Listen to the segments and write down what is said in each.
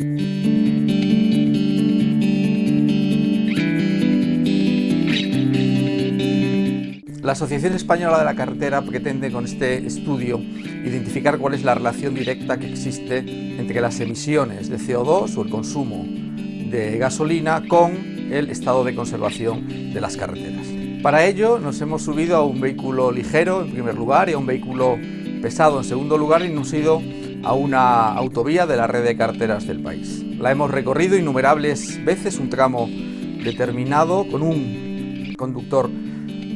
La Asociación Española de la Carretera pretende con este estudio identificar cuál es la relación directa que existe entre las emisiones de CO2 o el consumo de gasolina con el estado de conservación de las carreteras. Para ello nos hemos subido a un vehículo ligero en primer lugar y a un vehículo pesado en segundo lugar y nos hemos ido a una autovía de la red de carreteras del país. La hemos recorrido innumerables veces, un tramo determinado con un conductor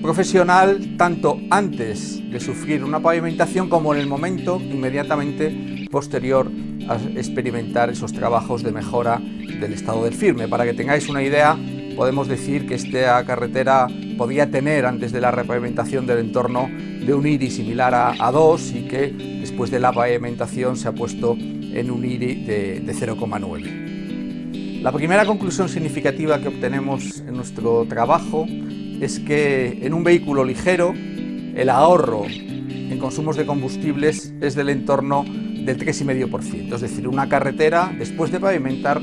profesional tanto antes de sufrir una pavimentación como en el momento inmediatamente posterior a experimentar esos trabajos de mejora del estado del firme. Para que tengáis una idea, podemos decir que esta carretera podía tener antes de la repavimentación del entorno de un IRI similar a, a 2 y que después de la pavimentación se ha puesto en un IRI de, de 0,9. La primera conclusión significativa que obtenemos en nuestro trabajo es que en un vehículo ligero el ahorro en consumos de combustibles es del entorno del 3,5%, es decir, una carretera después de pavimentar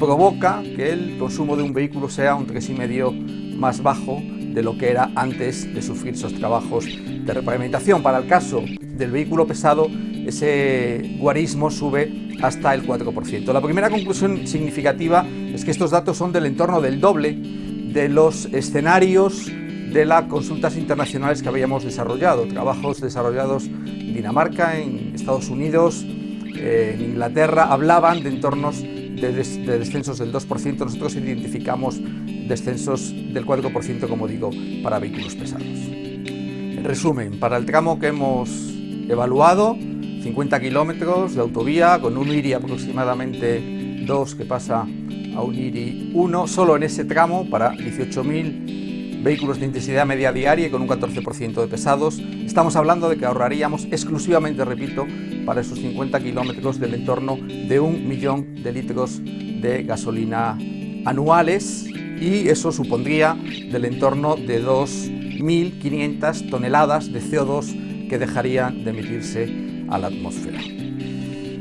provoca que el consumo de un vehículo sea un 3,5% más bajo de lo que era antes de sufrir esos trabajos de repavimentación. Para el caso del vehículo pesado, ese guarismo sube hasta el 4%. La primera conclusión significativa es que estos datos son del entorno del doble de los escenarios de las consultas internacionales que habíamos desarrollado, trabajos desarrollados en Dinamarca, en Estados Unidos, en Inglaterra, hablaban de entornos de, de descensos del 2%, nosotros identificamos descensos del 4%, como digo, para vehículos pesados. En resumen, para el tramo que hemos evaluado, 50 kilómetros de autovía con un IRI aproximadamente 2 que pasa a un IRI 1 solo en ese tramo para 18.000 vehículos de intensidad media diaria y con un 14% de pesados. Estamos hablando de que ahorraríamos exclusivamente, repito, para esos 50 kilómetros del entorno de un millón de litros de gasolina anuales y eso supondría del entorno de 2.500 toneladas de CO2 que dejarían de emitirse a la atmósfera.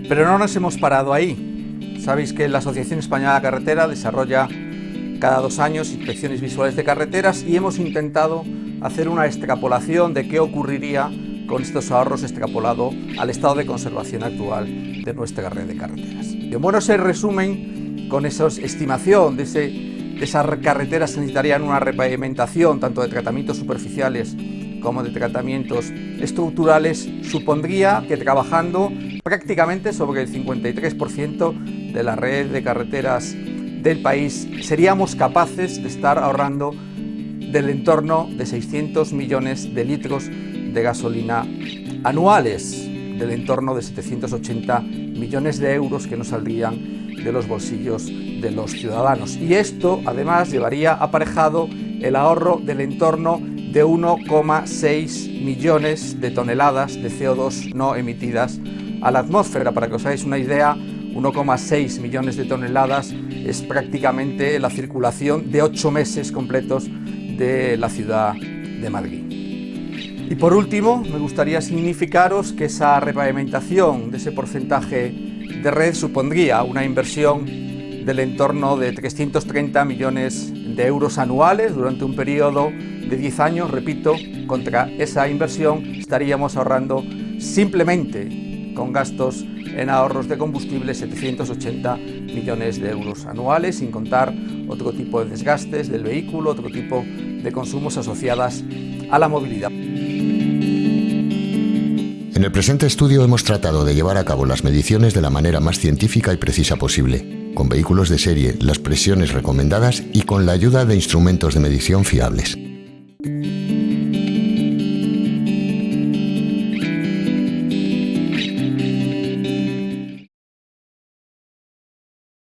Pero no nos hemos parado ahí. Sabéis que la Asociación Española de Carretera desarrolla cada dos años inspecciones visuales de carreteras y hemos intentado hacer una extrapolación de qué ocurriría con estos ahorros extrapolado al estado de conservación actual de nuestra red de carreteras. Y en bueno, se resumen con esa estimación de, ese, de esas carreteras que necesitarían una repavimentación tanto de tratamientos superficiales como de tratamientos estructurales, supondría que trabajando prácticamente sobre el 53% de la red de carreteras del país, seríamos capaces de estar ahorrando del entorno de 600 millones de litros de gasolina anuales, del entorno de 780 millones de euros que nos saldrían de los bolsillos de los ciudadanos. Y esto además llevaría aparejado el ahorro del entorno de 1,6 millones de toneladas de CO2 no emitidas a la atmósfera. Para que os hagáis una idea, 1,6 millones de toneladas es prácticamente la circulación de ocho meses completos de la ciudad de Madrid. Y por último, me gustaría significaros que esa repavimentación de ese porcentaje de red supondría una inversión del entorno de 330 millones de euros anuales durante un periodo de 10 años, repito, contra esa inversión estaríamos ahorrando simplemente con gastos en ahorros de combustible 780 millones de euros anuales, sin contar otro tipo de desgastes del vehículo, otro tipo de consumos asociadas a la movilidad. En el presente estudio hemos tratado de llevar a cabo las mediciones de la manera más científica y precisa posible, con vehículos de serie, las presiones recomendadas y con la ayuda de instrumentos de medición fiables.